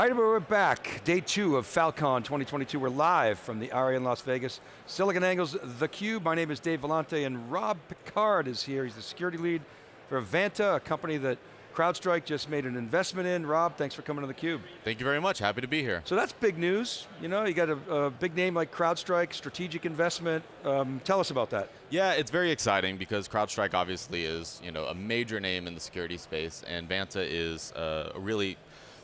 Hi, we're back. Day two of Falcon 2022. We're live from the ARIA in Las Vegas. SiliconANGLE's theCUBE. My name is Dave Vellante and Rob Picard is here. He's the security lead for Vanta, a company that CrowdStrike just made an investment in. Rob, thanks for coming to theCUBE. Thank you very much, happy to be here. So that's big news. You know, you got a, a big name like CrowdStrike, strategic investment. Um, tell us about that. Yeah, it's very exciting because CrowdStrike obviously is you know, a major name in the security space and Vanta is uh, really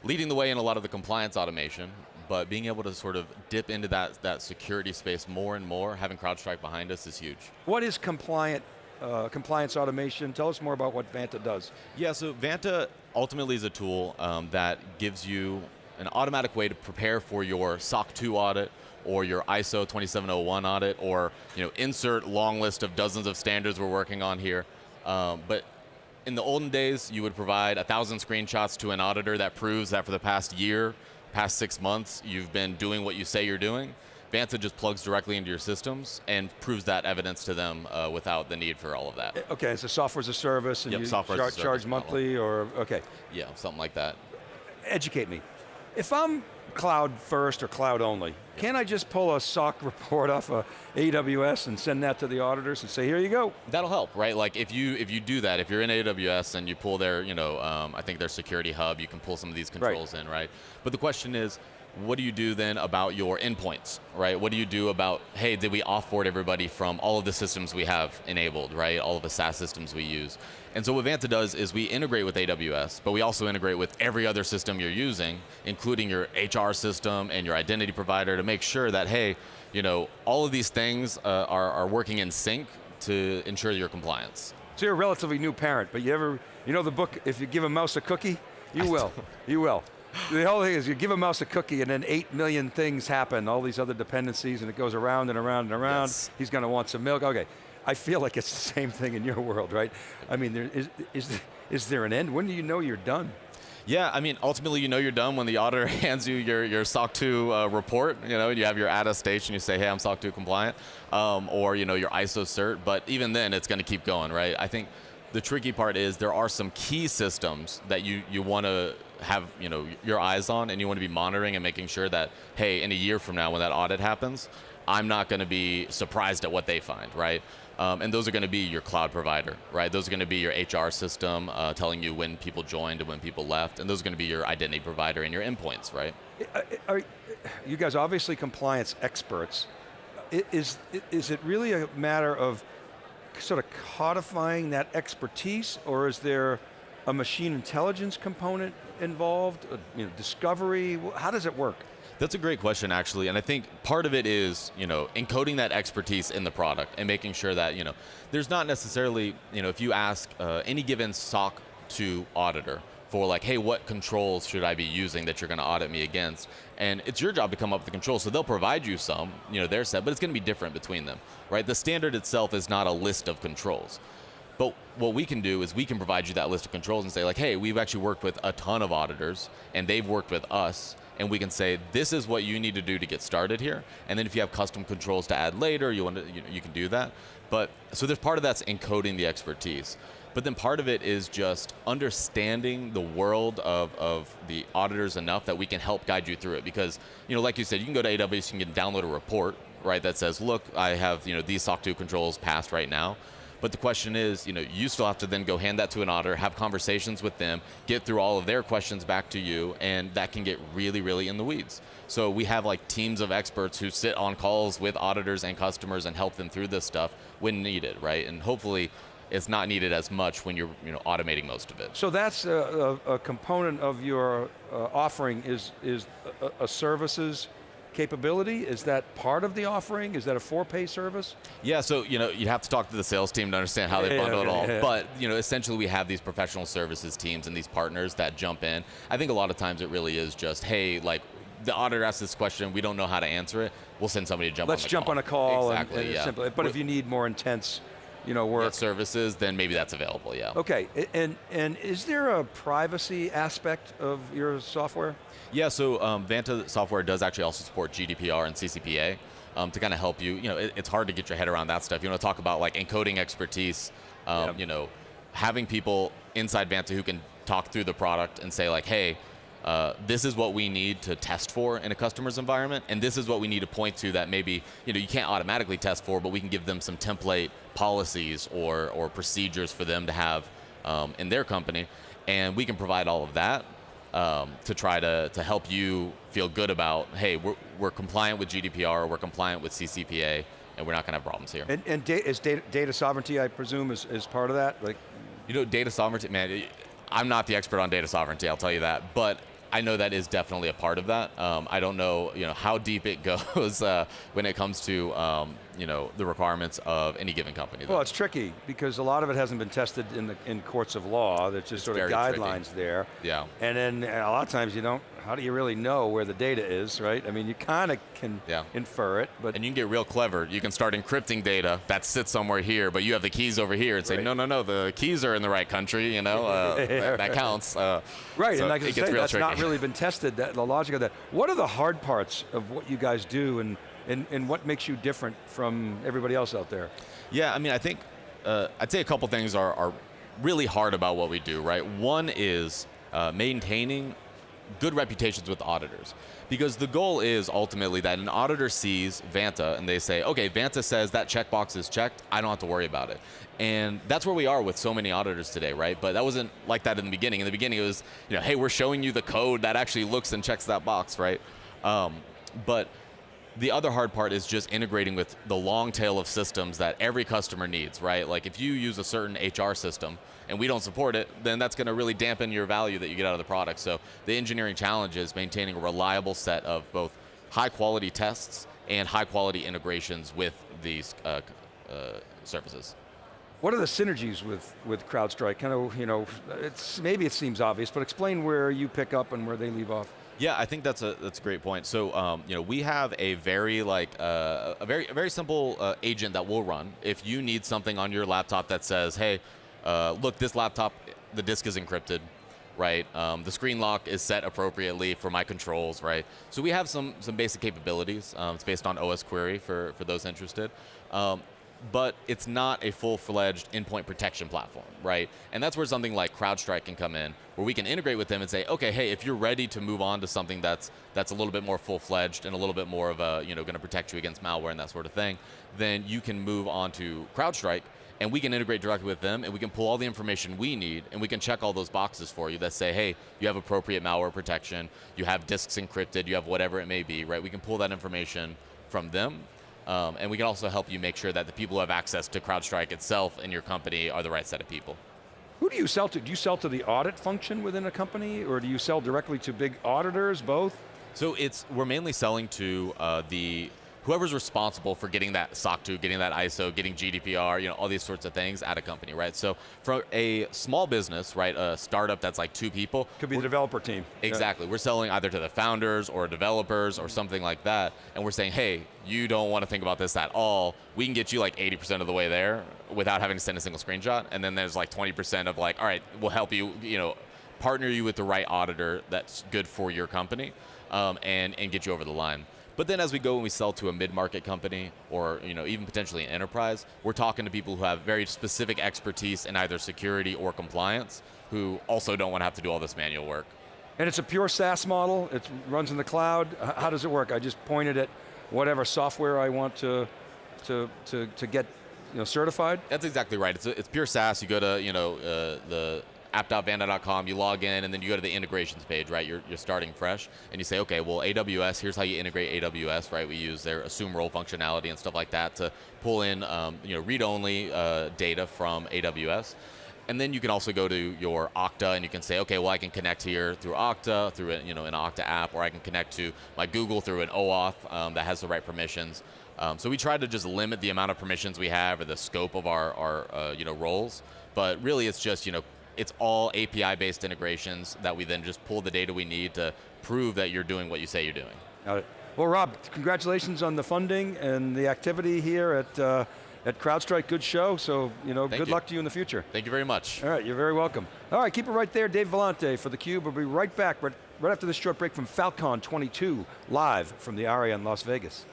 leading the way in a lot of the compliance automation, but being able to sort of dip into that, that security space more and more, having CrowdStrike behind us is huge. What is compliant uh, compliance automation. Tell us more about what Vanta does. Yeah, so Vanta ultimately is a tool um, that gives you an automatic way to prepare for your SOC 2 audit or your ISO 2701 audit or you know, insert long list of dozens of standards we're working on here. Um, but in the olden days, you would provide a thousand screenshots to an auditor that proves that for the past year, past six months, you've been doing what you say you're doing. Vanta just plugs directly into your systems and proves that evidence to them uh, without the need for all of that. Eh, okay, it's a software as a service and yep, you char a charge monthly model. or, okay. Yeah, something like that. Educate me. If I'm cloud first or cloud only, Can't I just pull a SOC report off of AWS and send that to the auditors and say, here you go? That'll help, right? Like if you if you do that, if you're in AWS and you pull their, you know, um, I think their security hub, you can pull some of these controls right. in, right? But the question is, what do you do then about your endpoints, right? What do you do about, hey, did we offboard everybody from all of the systems we have enabled, right? All of the SaaS systems we use. And so what Vanta does is we integrate with AWS, but we also integrate with every other system you're using, including your HR system and your identity provider to make sure that, hey, you know, all of these things uh, are, are working in sync to ensure your compliance. So you're a relatively new parent, but you ever, you know the book, if you give a mouse a cookie, you will, you will the whole thing is you give a mouse a cookie and then eight million things happen, all these other dependencies and it goes around and around and around. Yes. He's going to want some milk, okay. I feel like it's the same thing in your world, right? I mean, there, is, is, is there an end? When do you know you're done? Yeah, I mean, ultimately you know you're done when the auditor hands you your, your SOC 2 uh, report, you know, you have your attestation, you say, hey, I'm SOC 2 compliant, um, or you know, your ISO cert, but even then it's going to keep going, right? I think the tricky part is there are some key systems that you, you want to have you know, your eyes on and you want to be monitoring and making sure that, hey, in a year from now when that audit happens, I'm not going to be surprised at what they find, right? Um, and those are going to be your cloud provider, right? Those are going to be your HR system uh, telling you when people joined and when people left, and those are going to be your identity provider and your endpoints, right? Are, you guys obviously compliance experts. Is, is it really a matter of sort of codifying that expertise, or is there a machine intelligence component involved, uh, you know, discovery? How does it work? That's a great question, actually, and I think part of it is, you know, encoding that expertise in the product and making sure that, you know, there's not necessarily, you know, if you ask uh, any given SOC 2 auditor, for like, hey, what controls should I be using that you're going to audit me against? And it's your job to come up with the controls, so they'll provide you some, you know, their set, but it's going to be different between them, right? The standard itself is not a list of controls. But what we can do is we can provide you that list of controls and say like, hey, we've actually worked with a ton of auditors and they've worked with us and we can say, this is what you need to do to get started here. And then if you have custom controls to add later, you, want to, you, know, you can do that. But, so there's part of that's encoding the expertise. But then part of it is just understanding the world of, of the auditors enough that we can help guide you through it. Because, you know, like you said, you can go to AWS, you can download a report, right, that says, look, I have, you know, these SOC 2 controls passed right now. But the question is, you know, you still have to then go hand that to an auditor, have conversations with them, get through all of their questions back to you, and that can get really, really in the weeds. So we have like teams of experts who sit on calls with auditors and customers and help them through this stuff when needed, right? And hopefully it's not needed as much when you're you know, automating most of it. So that's a, a, a component of your uh, offering is, is a, a services capability? Is that part of the offering? Is that a for-pay service? Yeah, so you know you have to talk to the sales team to understand how they yeah, bundle okay, it all. Yeah. But you know, essentially we have these professional services teams and these partners that jump in. I think a lot of times it really is just, hey, like the auditor asks this question, we don't know how to answer it, we'll send somebody to jump Let's on jump call. on a call. Exactly, and, and yeah. Simple. But if you need more intense you know, work. services, then maybe that's available, yeah. Okay, and, and is there a privacy aspect of your software? Yeah, so um, Vanta software does actually also support GDPR and CCPA um, to kind of help you. You know, it, it's hard to get your head around that stuff. You want to talk about like encoding expertise, um, yep. you know, having people inside Vanta who can talk through the product and say like, hey, uh, this is what we need to test for in a customer's environment, and this is what we need to point to that maybe you know you can't automatically test for, but we can give them some template policies or or procedures for them to have um, in their company, and we can provide all of that um, to try to, to help you feel good about, hey, we're, we're compliant with GDPR, we're compliant with CCPA, and we're not going to have problems here. And, and da is data, data, sovereignty, I presume, is, is part of that? Like, You know, data sovereignty, man, I'm not the expert on data sovereignty, I'll tell you that, but I know that is definitely a part of that. Um, I don't know, you know, how deep it goes uh, when it comes to, um, you know, the requirements of any given company. Though. Well, it's tricky because a lot of it hasn't been tested in the in courts of law. There's just it's sort of guidelines tricky. there. Yeah. And then a lot of times you don't how do you really know where the data is, right? I mean, you kind of can yeah. infer it, but and you can get real clever. You can start encrypting data that sits somewhere here, but you have the keys over here, and say, right. no, no, no, the keys are in the right country. You know, uh, that, that, counts. Uh, right, so and like I say, that's tricky. not really been tested. That the logic of that. What are the hard parts of what you guys do, and and, and what makes you different from everybody else out there? Yeah, I mean, I think uh, I'd say a couple things are, are really hard about what we do. Right, one is uh, maintaining good reputations with auditors. Because the goal is ultimately that an auditor sees Vanta and they say, okay, Vanta says that checkbox is checked, I don't have to worry about it. And that's where we are with so many auditors today, right? But that wasn't like that in the beginning. In the beginning it was, you know, hey, we're showing you the code that actually looks and checks that box, right? Um, but the other hard part is just integrating with the long tail of systems that every customer needs, right? Like if you use a certain HR system and we don't support it, then that's going to really dampen your value that you get out of the product. So the engineering challenge is maintaining a reliable set of both high quality tests and high quality integrations with these uh, uh, services. What are the synergies with, with CrowdStrike? Kind of, you know, it's, maybe it seems obvious, but explain where you pick up and where they leave off. Yeah, I think that's a that's a great point. So, um, you know, we have a very like uh, a very a very simple uh, agent that will run if you need something on your laptop that says, "Hey, uh, look, this laptop, the disk is encrypted." Right, um, the screen lock is set appropriately for my controls. Right, so we have some some basic capabilities. Um, it's based on OS Query for for those interested. Um, but it's not a full-fledged endpoint protection platform, right? And that's where something like CrowdStrike can come in, where we can integrate with them and say, okay, hey, if you're ready to move on to something that's that's a little bit more full-fledged and a little bit more of a, you know, going to protect you against malware and that sort of thing, then you can move on to CrowdStrike, and we can integrate directly with them, and we can pull all the information we need, and we can check all those boxes for you that say, hey, you have appropriate malware protection, you have disks encrypted, you have whatever it may be, right? We can pull that information from them um, and we can also help you make sure that the people who have access to CrowdStrike itself in your company are the right set of people. Who do you sell to? Do you sell to the audit function within a company, or do you sell directly to big auditors, both? So it's we're mainly selling to uh, the whoever's responsible for getting that SOC 2, getting that ISO, getting GDPR, you know, all these sorts of things at a company, right? So for a small business, right, a startup that's like two people. Could be the developer team. Exactly. Yeah. We're selling either to the founders or developers or something like that. And we're saying, hey, you don't want to think about this at all. We can get you like 80% of the way there without having to send a single screenshot. And then there's like 20% of like, all right, we'll help you, you know, partner you with the right auditor that's good for your company um, and, and get you over the line. But then as we go and we sell to a mid-market company or you know even potentially an enterprise, we're talking to people who have very specific expertise in either security or compliance who also don't want to have to do all this manual work. And it's a pure SaaS model, it runs in the cloud. How does it work? I just pointed at whatever software I want to, to, to, to get you know, certified? That's exactly right. It's, a, it's pure SaaS. You go to you know uh, the app.vanta.com, you log in, and then you go to the integrations page, right? You're, you're starting fresh, and you say, okay, well, AWS, here's how you integrate AWS, right? We use their assume role functionality and stuff like that to pull in, um, you know, read-only uh, data from AWS. And then you can also go to your Okta and you can say, okay, well, I can connect here through Okta, through a, you know, an Okta app, or I can connect to my Google through an OAuth um, that has the right permissions. Um, so we try to just limit the amount of permissions we have or the scope of our, our uh, you know, roles. But really, it's just you know it's all API-based integrations that we then just pull the data we need to prove that you're doing what you say you're doing. Got it. Well, Rob, congratulations on the funding and the activity here at uh, at CrowdStrike. Good show. So, you know, Thank good you. luck to you in the future. Thank you very much. All right, you're very welcome. All right, keep it right there. Dave Vellante for theCUBE. We'll be right back right, right after this short break from Falcon 22, live from the Aria in Las Vegas.